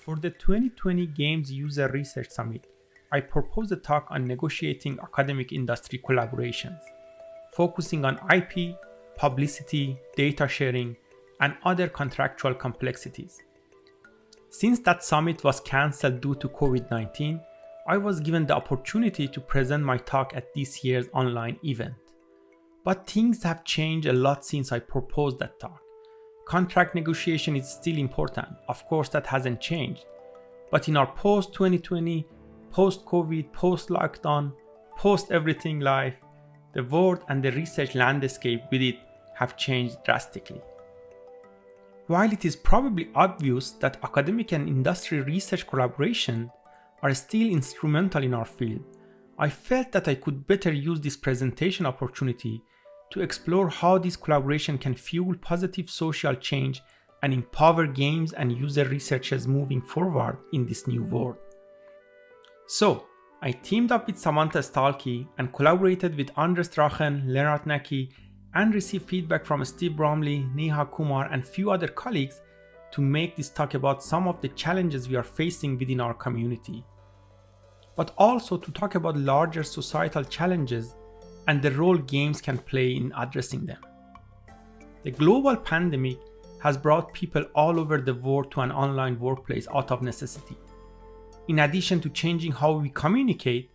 For the 2020 Games User Research Summit, I proposed a talk on negotiating academic industry collaborations, focusing on IP, publicity, data sharing, and other contractual complexities. Since that summit was cancelled due to COVID-19, I was given the opportunity to present my talk at this year's online event. But things have changed a lot since I proposed that talk. Contract negotiation is still important, of course that hasn't changed. But in our post-2020, post-COVID, post-lockdown, post-everything life, the world and the research landscape with it have changed drastically. While it is probably obvious that academic and industry research collaboration are still instrumental in our field, I felt that I could better use this presentation opportunity to explore how this collaboration can fuel positive social change and empower games and user researchers moving forward in this new world. So, I teamed up with Samantha Stahlke and collaborated with Anders Drachen, Lennart Nacke, and received feedback from Steve Bromley, Neha Kumar, and a few other colleagues to make this talk about some of the challenges we are facing within our community, but also to talk about larger societal challenges and the role games can play in addressing them. The global pandemic has brought people all over the world to an online workplace out of necessity. In addition to changing how we communicate,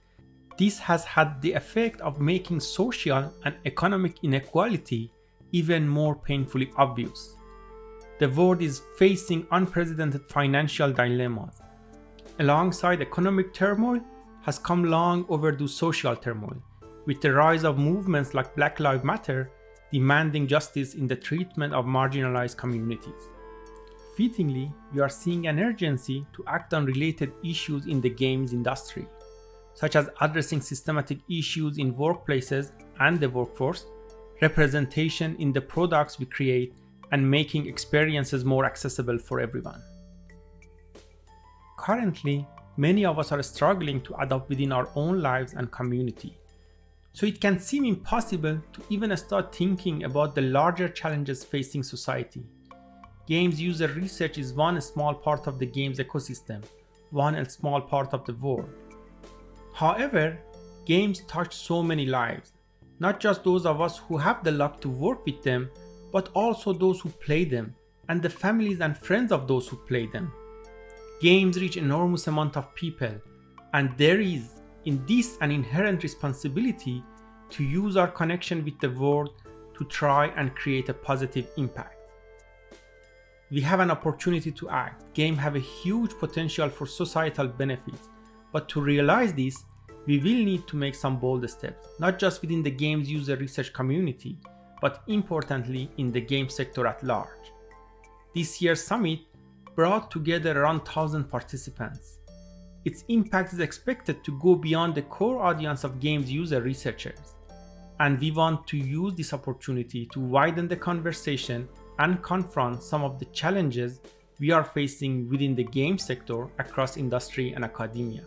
this has had the effect of making social and economic inequality even more painfully obvious. The world is facing unprecedented financial dilemmas. Alongside economic turmoil has come long overdue social turmoil, with the rise of movements like Black Lives Matter demanding justice in the treatment of marginalized communities. Fittingly, we are seeing an urgency to act on related issues in the games industry, such as addressing systematic issues in workplaces and the workforce, representation in the products we create, and making experiences more accessible for everyone. Currently, many of us are struggling to adapt within our own lives and community. So it can seem impossible to even start thinking about the larger challenges facing society. Games user research is one small part of the games ecosystem, one small part of the world. However, games touch so many lives, not just those of us who have the luck to work with them, but also those who play them and the families and friends of those who play them. Games reach enormous amount of people and there is in this an inherent responsibility to use our connection with the world to try and create a positive impact. We have an opportunity to act. Games have a huge potential for societal benefits, but to realize this, we will need to make some bold steps, not just within the games user research community, but importantly in the game sector at large. This year's summit brought together around 1000 participants its impact is expected to go beyond the core audience of games user researchers. And we want to use this opportunity to widen the conversation and confront some of the challenges we are facing within the game sector across industry and academia.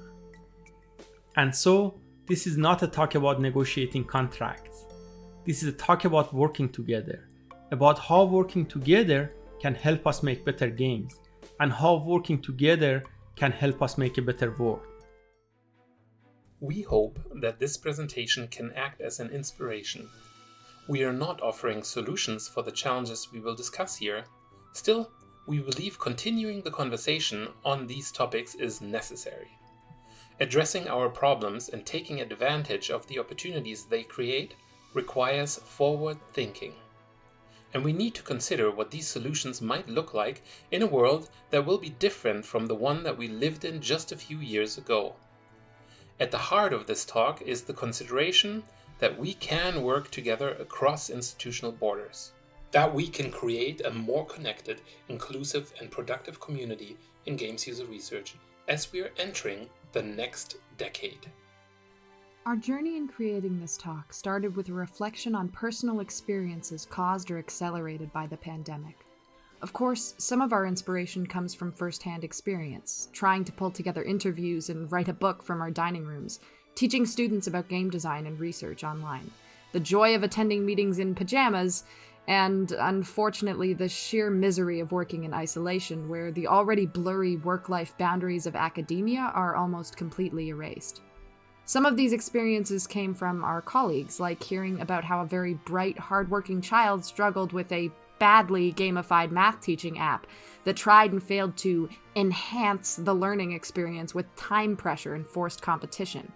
And so, this is not a talk about negotiating contracts. This is a talk about working together, about how working together can help us make better games, and how working together can help us make a better world. We hope that this presentation can act as an inspiration. We are not offering solutions for the challenges we will discuss here. Still, we believe continuing the conversation on these topics is necessary. Addressing our problems and taking advantage of the opportunities they create requires forward thinking and we need to consider what these solutions might look like in a world that will be different from the one that we lived in just a few years ago. At the heart of this talk is the consideration that we can work together across institutional borders, that we can create a more connected, inclusive and productive community in games user research as we are entering the next decade. Our journey in creating this talk started with a reflection on personal experiences caused or accelerated by the pandemic. Of course, some of our inspiration comes from firsthand experience, trying to pull together interviews and write a book from our dining rooms, teaching students about game design and research online, the joy of attending meetings in pajamas, and unfortunately, the sheer misery of working in isolation, where the already blurry work life boundaries of academia are almost completely erased. Some of these experiences came from our colleagues, like hearing about how a very bright, hardworking child struggled with a badly gamified math teaching app that tried and failed to enhance the learning experience with time pressure and forced competition.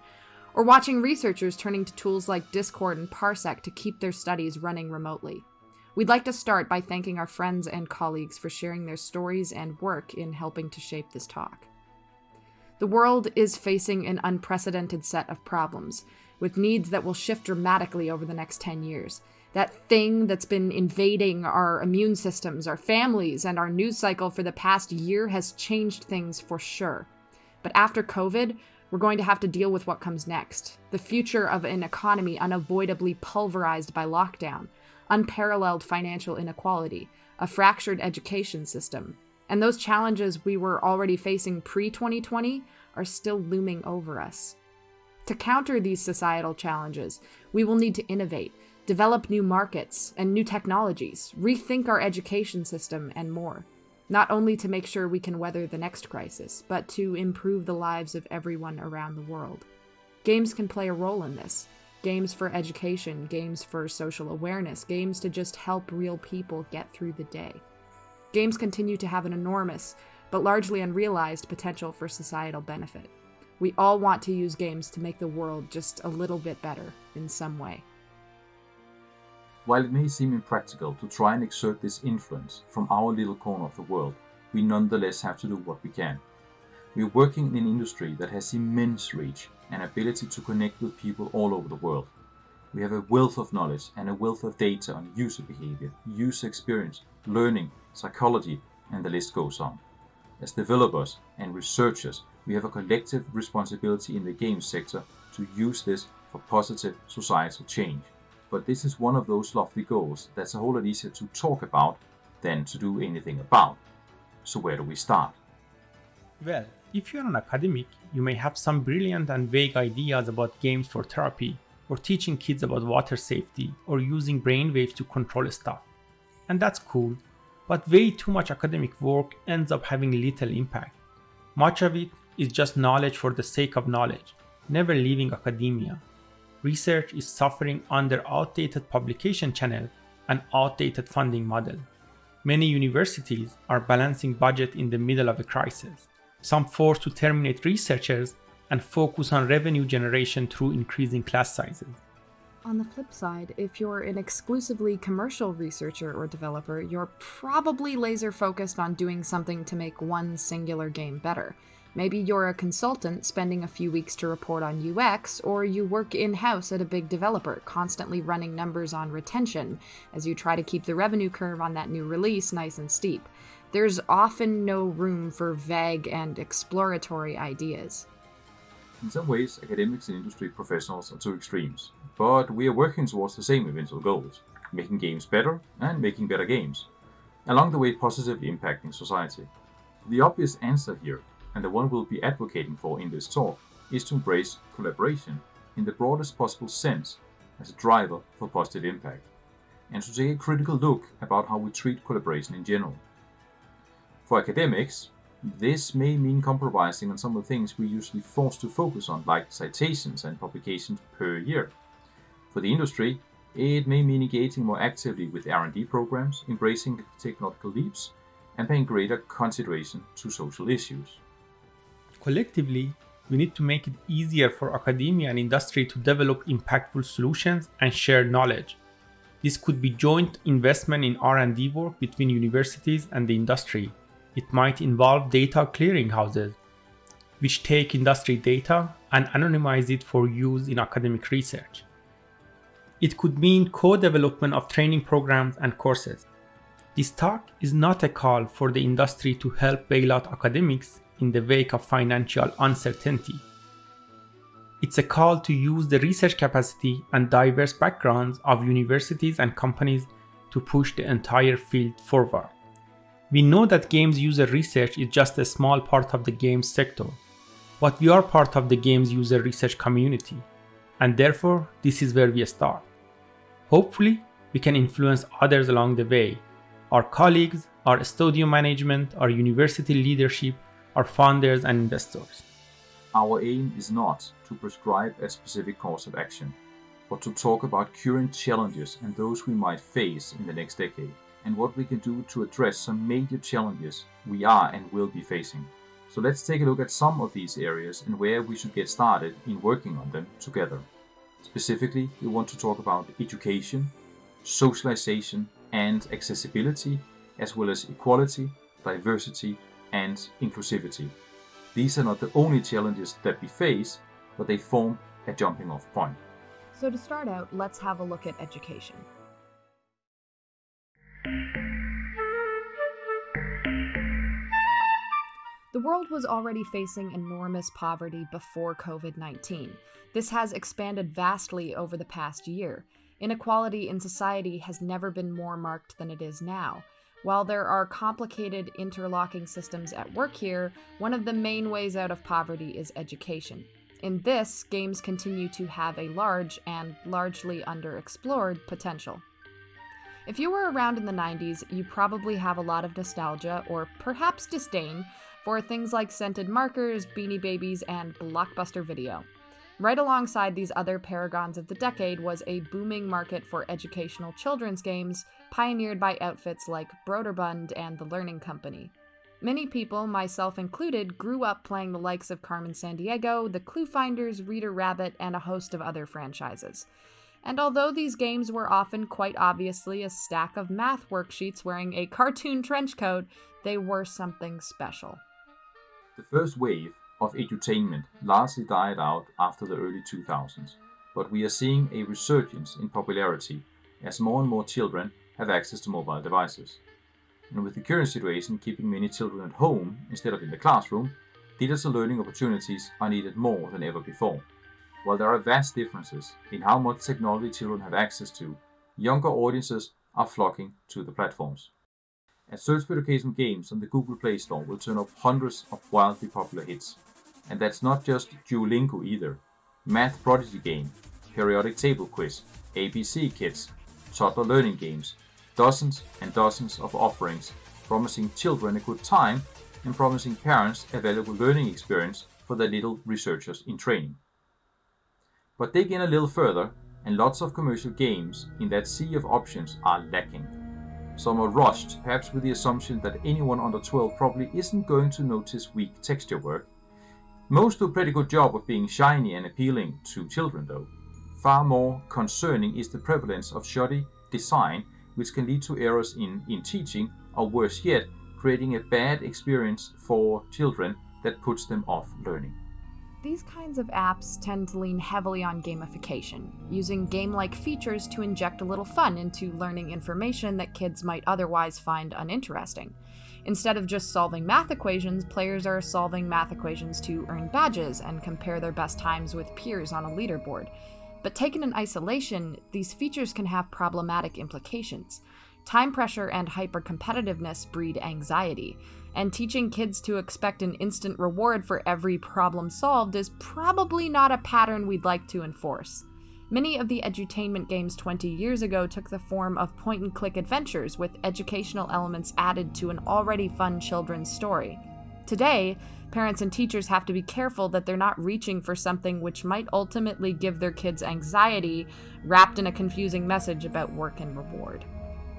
Or watching researchers turning to tools like Discord and Parsec to keep their studies running remotely. We'd like to start by thanking our friends and colleagues for sharing their stories and work in helping to shape this talk. The world is facing an unprecedented set of problems, with needs that will shift dramatically over the next 10 years. That thing that's been invading our immune systems, our families, and our news cycle for the past year has changed things for sure. But after COVID, we're going to have to deal with what comes next the future of an economy unavoidably pulverized by lockdown unparalleled financial inequality, a fractured education system. And those challenges we were already facing pre 2020 are still looming over us. To counter these societal challenges, we will need to innovate, develop new markets and new technologies, rethink our education system, and more. Not only to make sure we can weather the next crisis, but to improve the lives of everyone around the world. Games can play a role in this, games for education, games for social awareness, games to just help real people get through the day. Games continue to have an enormous, but largely unrealized potential for societal benefit. We all want to use games to make the world just a little bit better in some way. While it may seem impractical to try and exert this influence from our little corner of the world, we nonetheless have to do what we can. We are working in an industry that has immense reach and ability to connect with people all over the world. We have a wealth of knowledge and a wealth of data on user behavior, user experience, learning, psychology, and the list goes on. As developers and researchers, we have a collective responsibility in the game sector to use this for positive societal change. But this is one of those lofty goals that's a whole lot easier to talk about than to do anything about. So where do we start? Well, if you're an academic, you may have some brilliant and vague ideas about games for therapy, or teaching kids about water safety, or using brainwaves to control stuff. And that's cool, but way too much academic work ends up having little impact. Much of it is just knowledge for the sake of knowledge, never leaving academia. Research is suffering under outdated publication channel and outdated funding model. Many universities are balancing budget in the middle of a crisis some forced to terminate researchers and focus on revenue generation through increasing class sizes. On the flip side, if you're an exclusively commercial researcher or developer, you're probably laser focused on doing something to make one singular game better. Maybe you're a consultant spending a few weeks to report on UX, or you work in house at a big developer, constantly running numbers on retention as you try to keep the revenue curve on that new release nice and steep there's often no room for vague and exploratory ideas. In some ways, academics and industry professionals are two extremes, but we are working towards the same eventual goals making games better and making better games, along the way positively impacting society. The obvious answer here, and the one we'll be advocating for in this talk, is to embrace collaboration in the broadest possible sense as a driver for positive impact, and to take a critical look about how we treat collaboration in general. For academics, this may mean compromising on some of the things we're usually forced to focus on, like citations and publications per year. For the industry, it may mean engaging more actively with R&D programs, embracing technological leaps, and paying greater consideration to social issues. Collectively, we need to make it easier for academia and industry to develop impactful solutions and share knowledge. This could be joint investment in R&D work between universities and the industry, it might involve data clearinghouses, which take industry data and anonymize it for use in academic research. It could mean co-development of training programs and courses. This talk is not a call for the industry to help bail out academics in the wake of financial uncertainty. It's a call to use the research capacity and diverse backgrounds of universities and companies to push the entire field forward. We know that games user research is just a small part of the games sector, but we are part of the games user research community, and therefore this is where we start. Hopefully, we can influence others along the way our colleagues, our studio management, our university leadership, our founders, and investors. Our aim is not to prescribe a specific course of action, but to talk about current challenges and those we might face in the next decade, and what we can do to address some major challenges we are and will be facing. So let's take a look at some of these areas and where we should get started in working on them together. Specifically, we want to talk about education, socialization, and accessibility, as well as equality, diversity, and inclusivity. These are not the only challenges that we face, but they form a jumping off point. So, to start out, let's have a look at education. The world was already facing enormous poverty before COVID 19. This has expanded vastly over the past year. Inequality in society has never been more marked than it is now. While there are complicated interlocking systems at work here, one of the main ways out of poverty is education. In this, games continue to have a large and largely underexplored potential. If you were around in the 90s, you probably have a lot of nostalgia or perhaps disdain for things like scented markers, beanie babies, and blockbuster video. Right alongside these other paragons of the decade was a booming market for educational children's games, pioneered by outfits like Broderbund and The Learning Company. Many people, myself included, grew up playing the likes of Carmen Sandiego, the Clue Finders, Reader Rabbit, and a host of other franchises. And although these games were often quite obviously a stack of math worksheets wearing a cartoon trench coat, they were something special. The first wave of edutainment largely died out after the early 2000s, but we are seeing a resurgence in popularity as more and more children have access to mobile devices. And with the current situation keeping many children at home instead of in the classroom, digital learning opportunities are needed more than ever before. While there are vast differences in how much technology children have access to, younger audiences are flocking to the platforms. A search for education games on the Google Play Store will turn up hundreds of wildly popular hits. And that's not just Duolingo either. Math Prodigy Game, Periodic Table Quiz, ABC Kids, toddler learning games, dozens and dozens of offerings promising children a good time and promising parents a valuable learning experience for their little researchers in training. But dig in a little further and lots of commercial games in that sea of options are lacking. Some are rushed, perhaps with the assumption that anyone under 12 probably isn't going to notice weak texture work. Most do a pretty good job of being shiny and appealing to children though. Far more concerning is the prevalence of shoddy design which can lead to errors in, in teaching or worse yet, creating a bad experience for children that puts them off learning. These kinds of apps tend to lean heavily on gamification, using game like features to inject a little fun into learning information that kids might otherwise find uninteresting. Instead of just solving math equations, players are solving math equations to earn badges and compare their best times with peers on a leaderboard. But taken in isolation, these features can have problematic implications. Time pressure and hyper-competitiveness breed anxiety, and teaching kids to expect an instant reward for every problem solved is probably not a pattern we'd like to enforce. Many of the edutainment games 20 years ago took the form of point and click adventures with educational elements added to an already fun children's story. Today, parents and teachers have to be careful that they're not reaching for something which might ultimately give their kids anxiety wrapped in a confusing message about work and reward.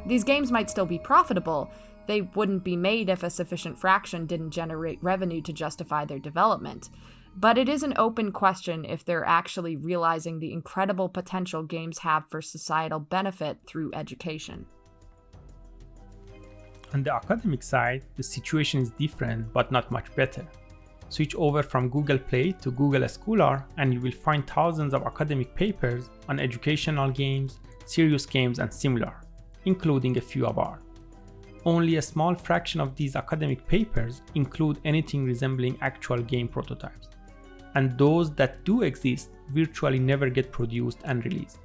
These games might still be profitable, they wouldn't be made if a sufficient fraction didn't generate revenue to justify their development. But it is an open question if they're actually realizing the incredible potential games have for societal benefit through education. On the academic side, the situation is different but not much better. Switch over from Google Play to Google Scholar and you will find thousands of academic papers on educational games, serious games, and similar, including a few of ours. Only a small fraction of these academic papers include anything resembling actual game prototypes, and those that do exist virtually never get produced and released,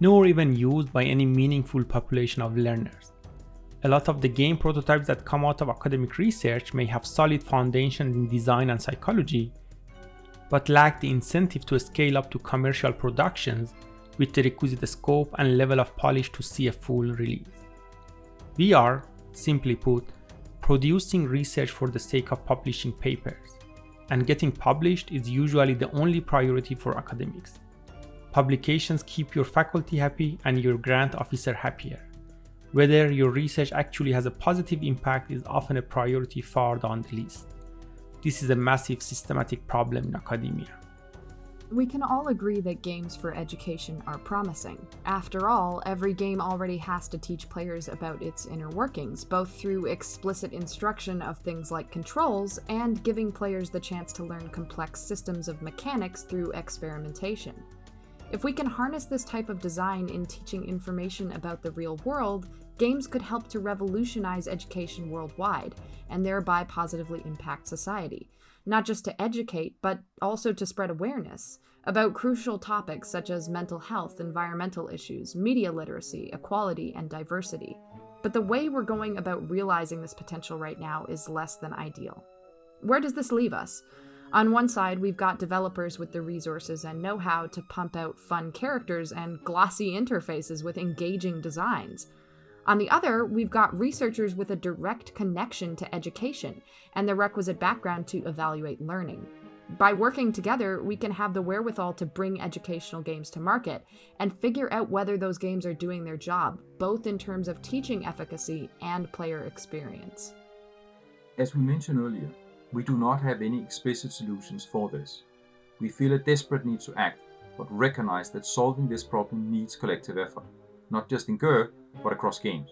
nor even used by any meaningful population of learners. A lot of the game prototypes that come out of academic research may have solid foundations in design and psychology, but lack the incentive to scale up to commercial productions with the requisite scope and level of polish to see a full release. Are, simply put, producing research for the sake of publishing papers, and getting published is usually the only priority for academics. Publications keep your faculty happy and your grant officer happier. Whether your research actually has a positive impact is often a priority far down the list. This is a massive systematic problem in academia. We can all agree that games for education are promising. After all, every game already has to teach players about its inner workings, both through explicit instruction of things like controls and giving players the chance to learn complex systems of mechanics through experimentation. If we can harness this type of design in teaching information about the real world, games could help to revolutionize education worldwide, and thereby positively impact society not just to educate, but also to spread awareness about crucial topics such as mental health, environmental issues, media literacy, equality, and diversity. But the way we're going about realizing this potential right now is less than ideal. Where does this leave us? On one side, we've got developers with the resources and know how to pump out fun characters and glossy interfaces with engaging designs. On the other, we've got researchers with a direct connection to education and the requisite background to evaluate learning. By working together, we can have the wherewithal to bring educational games to market and figure out whether those games are doing their job, both in terms of teaching efficacy and player experience. As we mentioned earlier, we do not have any explicit solutions for this. We feel a desperate need to act, but recognize that solving this problem needs collective effort, not just in GUR, but across games.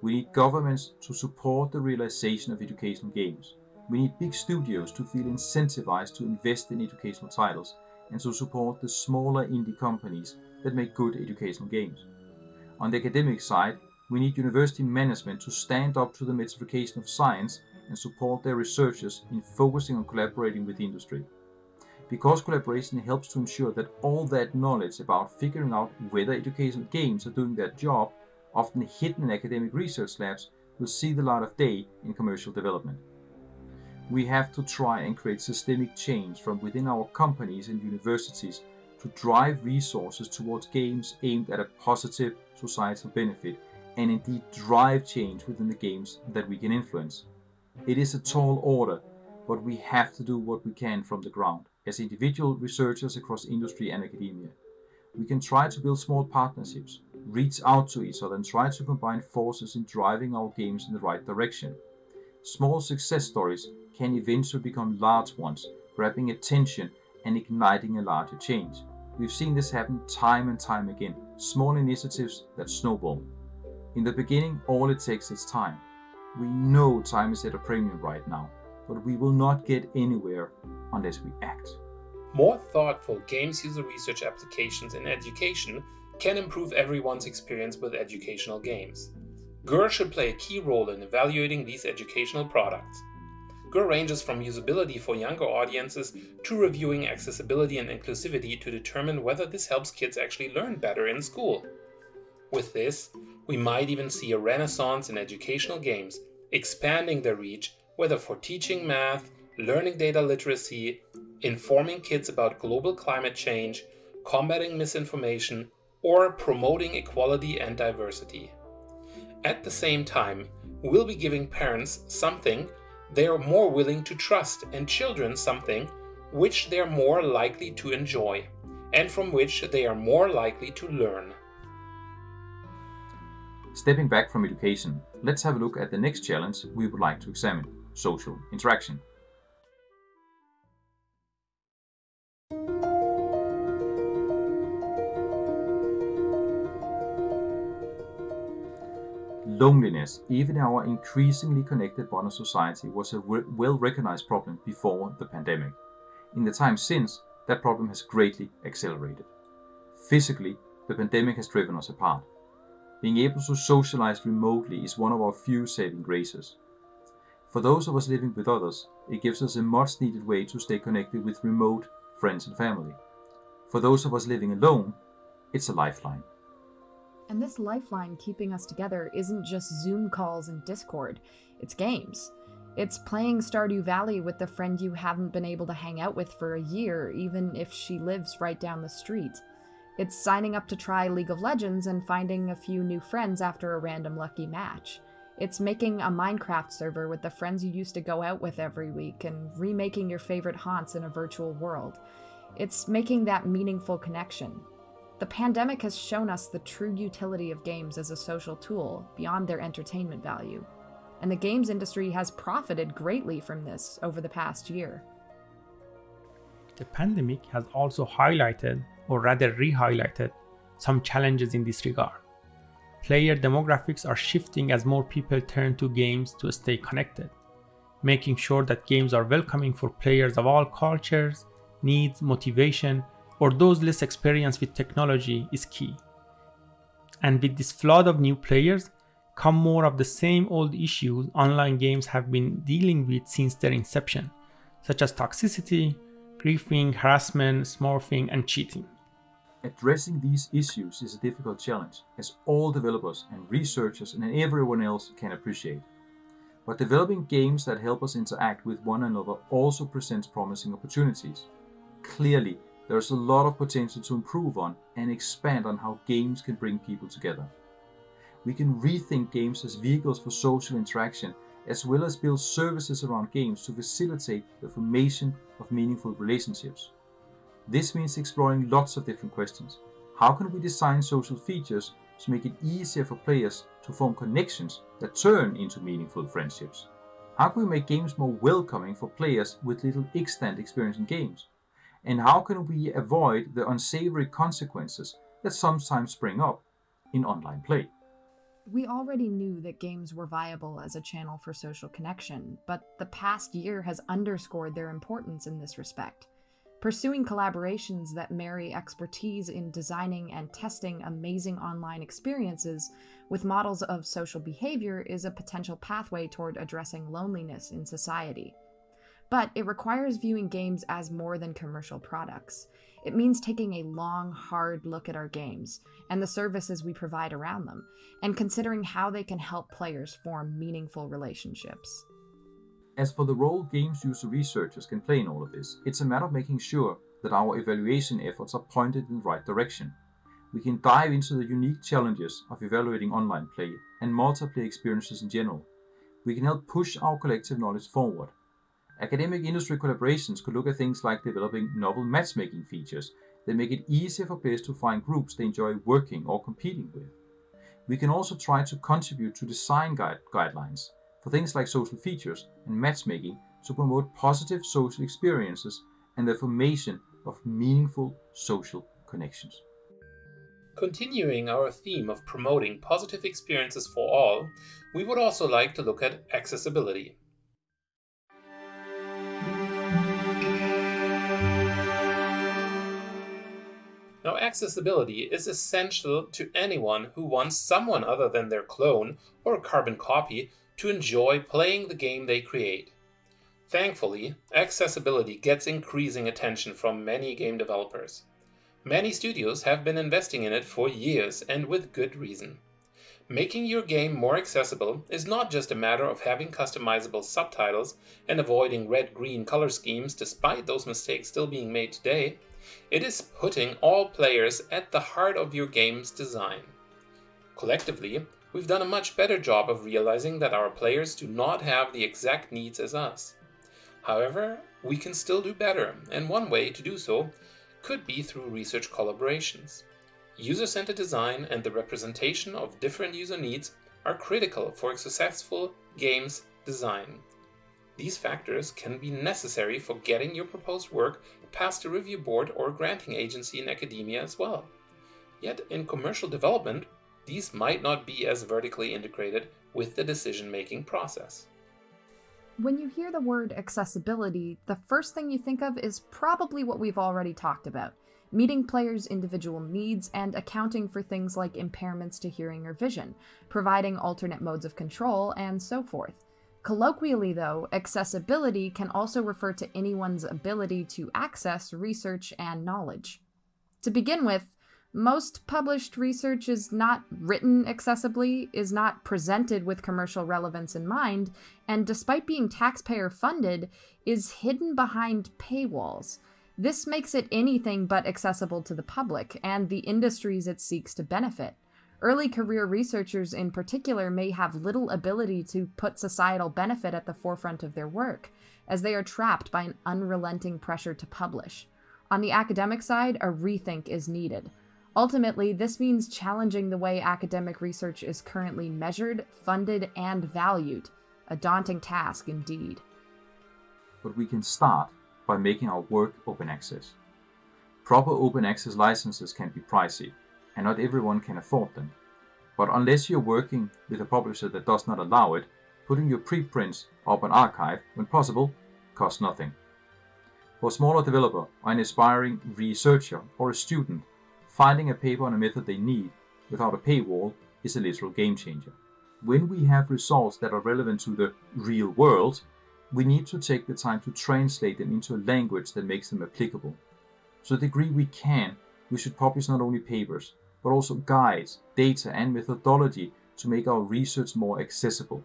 We need governments to support the realization of educational games. We need big studios to feel incentivized to invest in educational titles and to support the smaller indie companies that make good educational games. On the academic side, we need university management to stand up to the metrification of science and support their researchers in focusing on collaborating with industry because collaboration helps to ensure that all that knowledge about figuring out whether educational games are doing their job, often hidden in academic research labs, will see the light of day in commercial development. We have to try and create systemic change from within our companies and universities to drive resources towards games aimed at a positive societal benefit and indeed drive change within the games that we can influence. It is a tall order, but we have to do what we can from the ground as individual researchers across industry and academia. We can try to build small partnerships, reach out to each other and try to combine forces in driving our games in the right direction. Small success stories can eventually become large ones, grabbing attention and igniting a larger change. We've seen this happen time and time again, small initiatives that snowball. In the beginning, all it takes is time. We know time is at a premium right now, but we will not get anywhere unless we act. More thoughtful games user research applications in education can improve everyone's experience with educational games. GUR should play a key role in evaluating these educational products. GUR ranges from usability for younger audiences to reviewing accessibility and inclusivity to determine whether this helps kids actually learn better in school. With this, we might even see a renaissance in educational games, expanding their reach whether for teaching math, learning data literacy, informing kids about global climate change, combating misinformation, or promoting equality and diversity. At the same time, we'll be giving parents something they are more willing to trust and children something which they are more likely to enjoy and from which they are more likely to learn. Stepping back from education, let's have a look at the next challenge we would like to examine social interaction. Loneliness, even in our increasingly connected modern society, was a well recognized problem before the pandemic. In the time since, that problem has greatly accelerated. Physically, the pandemic has driven us apart. Being able to socialize remotely is one of our few saving graces. For those of us living with others, it gives us a much needed way to stay connected with remote friends and family. For those of us living alone, it's a lifeline. And this lifeline keeping us together isn't just Zoom calls and Discord, it's games. It's playing Stardew Valley with the friend you haven't been able to hang out with for a year, even if she lives right down the street. It's signing up to try League of Legends and finding a few new friends after a random lucky match. It's making a Minecraft server with the friends you used to go out with every week and remaking your favorite haunts in a virtual world. It's making that meaningful connection. The pandemic has shown us the true utility of games as a social tool beyond their entertainment value. And the games industry has profited greatly from this over the past year. The pandemic has also highlighted, or rather re highlighted, some challenges in this regard. Player demographics are shifting as more people turn to games to stay connected. Making sure that games are welcoming for players of all cultures, needs, motivation, or those less experienced with technology is key. And with this flood of new players, come more of the same old issues online games have been dealing with since their inception, such as toxicity, griefing, harassment, smurfing, and cheating. Addressing these issues is a difficult challenge, as all developers and researchers and everyone else can appreciate. But developing games that help us interact with one another also presents promising opportunities. Clearly, there is a lot of potential to improve on and expand on how games can bring people together. We can rethink games as vehicles for social interaction as well as build services around games to facilitate the formation of meaningful relationships. This means exploring lots of different questions. How can we design social features to make it easier for players to form connections that turn into meaningful friendships? How can we make games more welcoming for players with little extant experience in games? And how can we avoid the unsavory consequences that sometimes spring up in online play? We already knew that games were viable as a channel for social connection, but the past year has underscored their importance in this respect. Pursuing collaborations that marry expertise in designing and testing amazing online experiences with models of social behavior is a potential pathway toward addressing loneliness in society. But it requires viewing games as more than commercial products. It means taking a long, hard look at our games and the services we provide around them, and considering how they can help players form meaningful relationships. As for the role games user researchers can play in all of this, it's a matter of making sure that our evaluation efforts are pointed in the right direction. We can dive into the unique challenges of evaluating online play and multiplayer experiences in general. We can help push our collective knowledge forward Academic industry collaborations could look at things like developing novel matchmaking features that make it easier for players to find groups they enjoy working or competing with. We can also try to contribute to design guide guidelines for things like social features and matchmaking to promote positive social experiences and the formation of meaningful social connections. Continuing our theme of promoting positive experiences for all, we would also like to look at accessibility. Now, accessibility is essential to anyone who wants someone other than their clone or carbon copy to enjoy playing the game they create. Thankfully, accessibility gets increasing attention from many game developers. Many studios have been investing in it for years and with good reason. Making your game more accessible is not just a matter of having customizable subtitles and avoiding red-green color schemes despite those mistakes still being made today. It is putting all players at the heart of your game's design. Collectively, we've done a much better job of realizing that our players do not have the exact needs as us. However, we can still do better, and one way to do so could be through research collaborations. User-centered design and the representation of different user needs are critical for successful game's design. These factors can be necessary for getting your proposed work past a review board or granting agency in academia as well. Yet in commercial development, these might not be as vertically integrated with the decision-making process. When you hear the word accessibility, the first thing you think of is probably what we've already talked about meeting players' individual needs and accounting for things like impairments to hearing or vision, providing alternate modes of control, and so forth. Colloquially, though, accessibility can also refer to anyone's ability to access research and knowledge. To begin with, most published research is not written accessibly, is not presented with commercial relevance in mind, and despite being taxpayer funded, is hidden behind paywalls. This makes it anything but accessible to the public and the industries it seeks to benefit. Early career researchers, in particular, may have little ability to put societal benefit at the forefront of their work, as they are trapped by an unrelenting pressure to publish. On the academic side, a rethink is needed. Ultimately, this means challenging the way academic research is currently measured, funded, and valued. A daunting task indeed. But we can start by making our work open access. Proper open access licenses can be pricey, and not everyone can afford them. But unless you're working with a publisher that does not allow it, putting your preprints up on arXiv, when possible, costs nothing. For a smaller developer, or an aspiring researcher, or a student, finding a paper on a method they need without a paywall is a literal game changer. When we have results that are relevant to the real world, we need to take the time to translate them into a language that makes them applicable. To the degree we can, we should publish not only papers, but also guides, data, and methodology to make our research more accessible.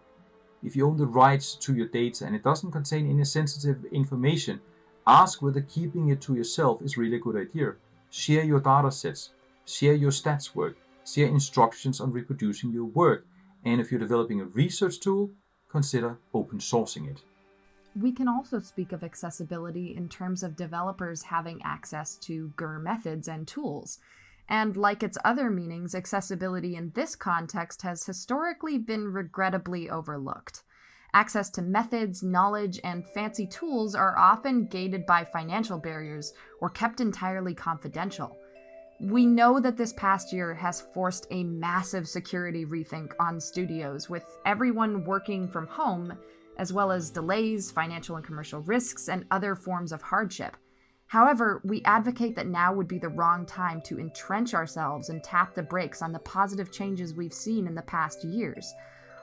If you own the rights to your data and it doesn't contain any sensitive information, ask whether keeping it to yourself is really a good idea. Share your datasets, share your stats work, share instructions on reproducing your work, and if you're developing a research tool, consider open sourcing it. We can also speak of accessibility in terms of developers having access to GUR methods and tools. And like its other meanings, accessibility in this context has historically been regrettably overlooked. Access to methods, knowledge, and fancy tools are often gated by financial barriers or kept entirely confidential. We know that this past year has forced a massive security rethink on studios, with everyone working from home, as well as delays, financial and commercial risks, and other forms of hardship. However, we advocate that now would be the wrong time to entrench ourselves and tap the brakes on the positive changes we've seen in the past years.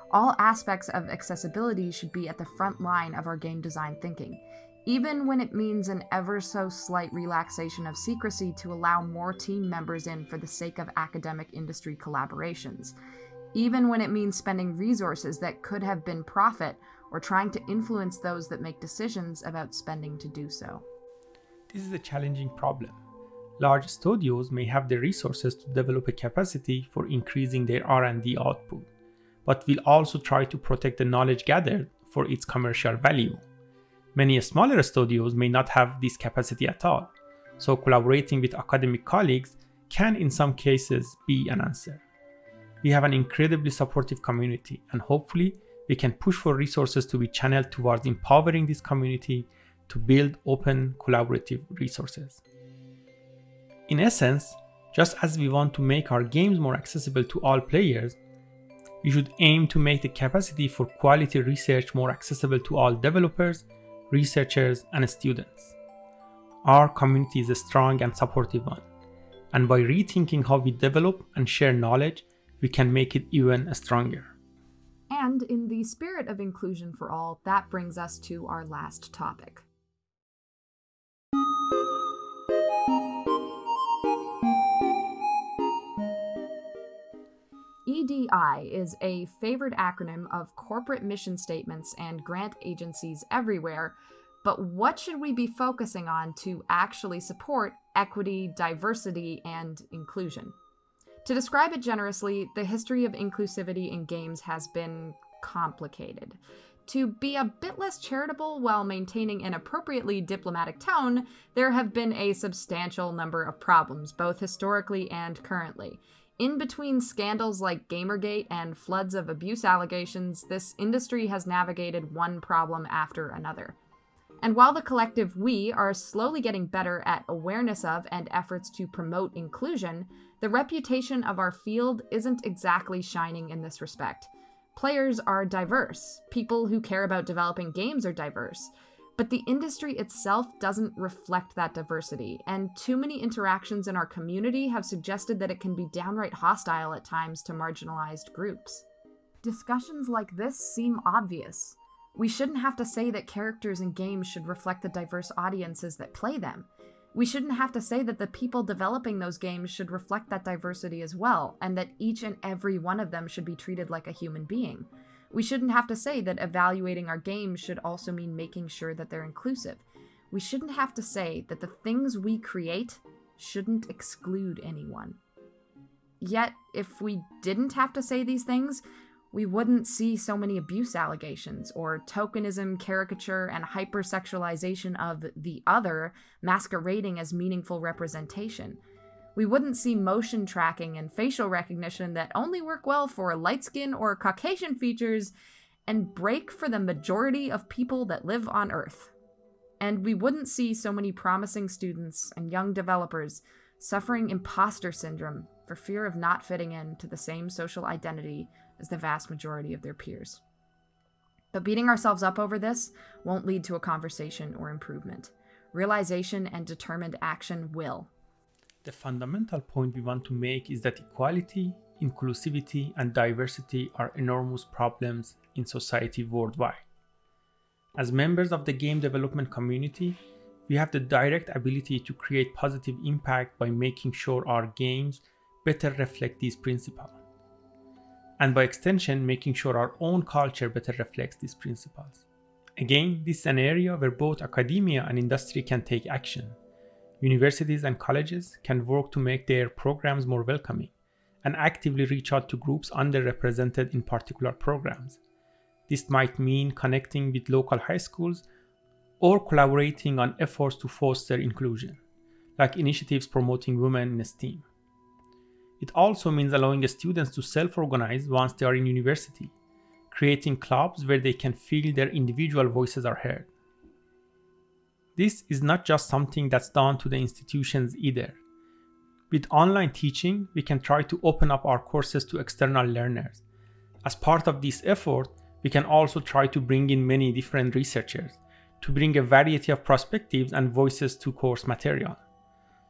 All aspects of accessibility should be at the front line of our game design thinking, even when it means an ever so slight relaxation of secrecy to allow more team members in for the sake of academic industry collaborations, even when it means spending resources that could have been profit or trying to influence those that make decisions about spending to do so. This is a challenging problem. Large studios may have the resources to develop a capacity for increasing their R&D output, but will also try to protect the knowledge gathered for its commercial value. Many smaller studios may not have this capacity at all, so collaborating with academic colleagues can in some cases be an answer. We have an incredibly supportive community and hopefully we can push for resources to be channeled towards empowering this community to build open collaborative resources. In essence, just as we want to make our games more accessible to all players, we should aim to make the capacity for quality research more accessible to all developers, researchers, and students. Our community is a strong and supportive one, and by rethinking how we develop and share knowledge, we can make it even stronger. And in the spirit of inclusion for all, that brings us to our last topic. EDI is a favored acronym of corporate mission statements and grant agencies everywhere, but what should we be focusing on to actually support equity, diversity, and inclusion? To describe it generously, the history of inclusivity in games has been complicated. To be a bit less charitable while maintaining an appropriately diplomatic tone, there have been a substantial number of problems, both historically and currently. In between scandals like Gamergate and floods of abuse allegations, this industry has navigated one problem after another. And while the collective we are slowly getting better at awareness of and efforts to promote inclusion, the reputation of our field isn't exactly shining in this respect. Players are diverse, people who care about developing games are diverse, but the industry itself doesn't reflect that diversity, and too many interactions in our community have suggested that it can be downright hostile at times to marginalized groups. Discussions like this seem obvious. We shouldn't have to say that characters in games should reflect the diverse audiences that play them. We shouldn't have to say that the people developing those games should reflect that diversity as well, and that each and every one of them should be treated like a human being. We shouldn't have to say that evaluating our games should also mean making sure that they're inclusive. we shouldn't have to say that the things we create shouldn't exclude anyone. Yet, if we didn't have to say these things, we wouldn't see so many abuse allegations or tokenism, caricature, and hypersexualization of the other masquerading as meaningful representation. We wouldn't see motion tracking and facial recognition that only work well for light skin or Caucasian features and break for the majority of people that live on Earth. And we wouldn't see so many promising students and young developers suffering imposter syndrome for fear of not fitting in to the same social identity as the vast majority of their peers. But beating ourselves up over this won't lead to a conversation or improvement. Realization and determined action will. The fundamental point we want to make is that equality, inclusivity, and diversity are enormous problems in society worldwide. As members of the game development community, we have the direct ability to create positive impact by making sure our games better reflect these principles. And by extension, making sure our own culture better reflects these principles. Again, this is an area where both academia and industry can take action. Universities and colleges can work to make their programs more welcoming and actively reach out to groups underrepresented in particular programs. This might mean connecting with local high schools or collaborating on efforts to foster inclusion, like initiatives promoting women in STEAM. It also means allowing students to self organize once they are in university, creating clubs where they can feel their individual voices are heard. This is not just something that's done to the institutions either. With online teaching, we can try to open up our courses to external learners. As part of this effort, we can also try to bring in many different researchers to bring a variety of perspectives and voices to course material.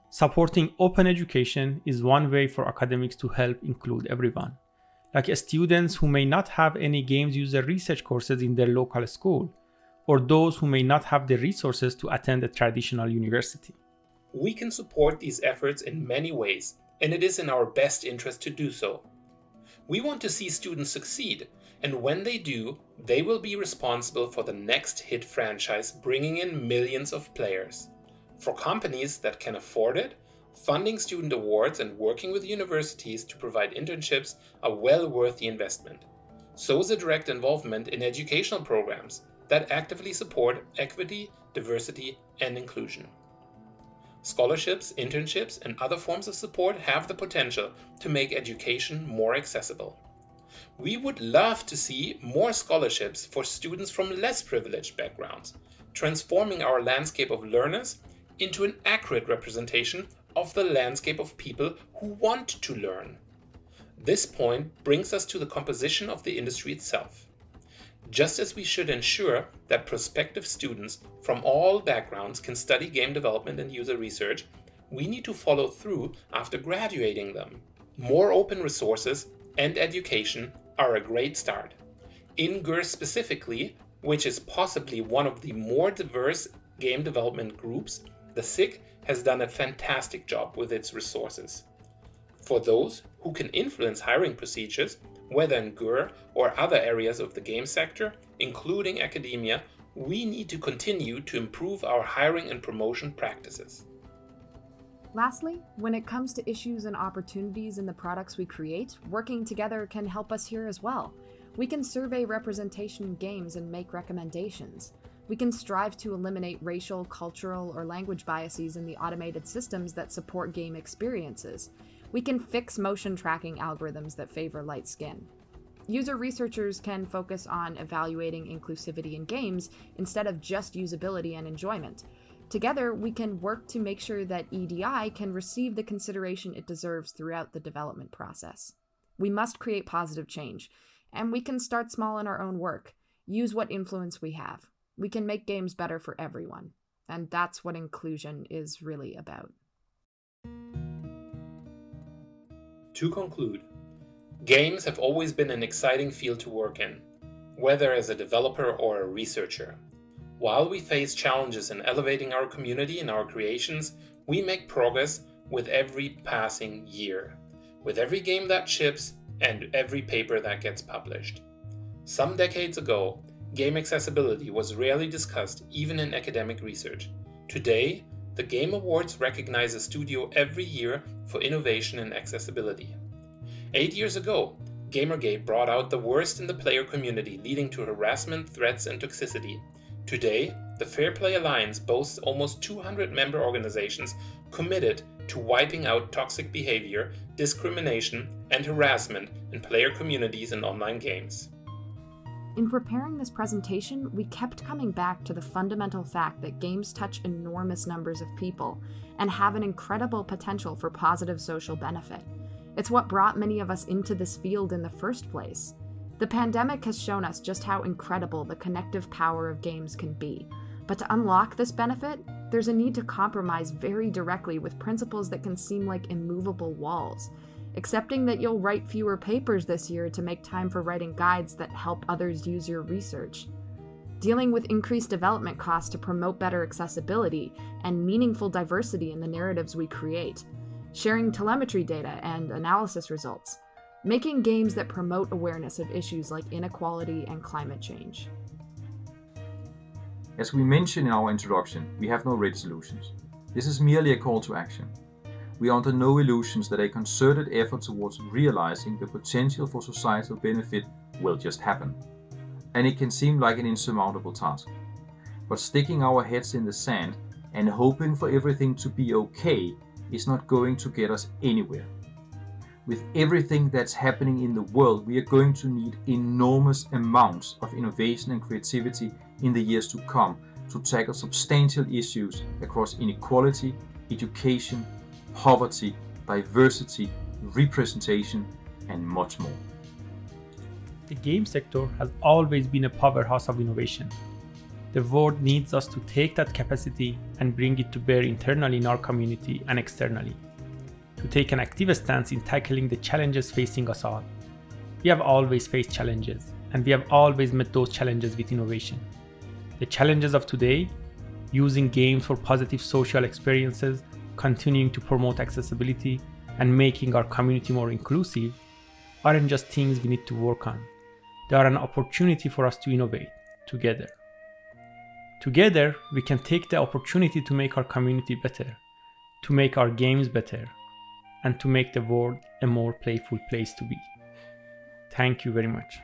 Supporting open education is one way for academics to help include everyone, like students who may not have any games user research courses in their local school, or those who may not have the resources to attend a traditional university. We can support these efforts in many ways, and it is in our best interest to do so. We want to see students succeed, and when they do, they will be responsible for the next hit franchise bringing in millions of players. For companies that can afford it, funding student awards and working with universities to provide internships are well worth the investment. So is a direct involvement in educational programs that actively support equity, diversity, and inclusion. Scholarships, internships, and other forms of support have the potential to make education more accessible. We would love to see more scholarships for students from less privileged backgrounds, transforming our landscape of learners into an accurate representation of the landscape of people who want to learn. This point brings us to the composition of the industry itself. Just as we should ensure that prospective students from all backgrounds can study game development and user research, we need to follow through after graduating them. More open resources and education are a great start. In GUR specifically, which is possibly one of the more diverse game development groups, the SIG has done a fantastic job with its resources. For those who can influence hiring procedures, whether in GUR or other areas of the game sector, including academia, we need to continue to improve our hiring and promotion practices. Lastly, when it comes to issues and opportunities in the products we create, working together can help us here as well. We can survey representation in games and make recommendations. We can strive to eliminate racial, cultural, or language biases in the automated systems that support game experiences. We can fix motion tracking algorithms that favor light skin. User researchers can focus on evaluating inclusivity in games instead of just usability and enjoyment. Together, we can work to make sure that EDI can receive the consideration it deserves throughout the development process. We must create positive change, and we can start small in our own work. Use what influence we have. We can make games better for everyone. And that's what inclusion is really about. To conclude, games have always been an exciting field to work in, whether as a developer or a researcher. While we face challenges in elevating our community and our creations, we make progress with every passing year, with every game that ships and every paper that gets published. Some decades ago, game accessibility was rarely discussed even in academic research. Today, the Game Awards recognize a studio every year for innovation and accessibility. Eight years ago, Gamergate brought out the worst in the player community, leading to harassment, threats, and toxicity. Today, the Fair Play Alliance boasts almost 200 member organizations committed to wiping out toxic behavior, discrimination, and harassment in player communities and online games. In preparing this presentation, we kept coming back to the fundamental fact that games touch enormous numbers of people and have an incredible potential for positive social benefit. It's what brought many of us into this field in the first place. The pandemic has shown us just how incredible the connective power of games can be. But to unlock this benefit, there's a need to compromise very directly with principles that can seem like immovable walls. Accepting that you'll write fewer papers this year to make time for writing guides that help others use your research. Dealing with increased development costs to promote better accessibility and meaningful diversity in the narratives we create. Sharing telemetry data and analysis results. Making games that promote awareness of issues like inequality and climate change. As we mentioned in our introduction, we have no ready solutions. This is merely a call to action. We are under no illusions that a concerted effort towards realizing the potential for societal benefit will just happen. And it can seem like an insurmountable task. But sticking our heads in the sand and hoping for everything to be okay is not going to get us anywhere. With everything that's happening in the world, we are going to need enormous amounts of innovation and creativity in the years to come to tackle substantial issues across inequality, education, poverty, diversity, representation, and much more. The game sector has always been a powerhouse of innovation. The world needs us to take that capacity and bring it to bear internally in our community and externally. To take an active stance in tackling the challenges facing us all. We have always faced challenges, and we have always met those challenges with innovation. The challenges of today, using games for positive social experiences, continuing to promote accessibility, and making our community more inclusive, aren't just things we need to work on. They are an opportunity for us to innovate together. Together, we can take the opportunity to make our community better, to make our games better, and to make the world a more playful place to be. Thank you very much.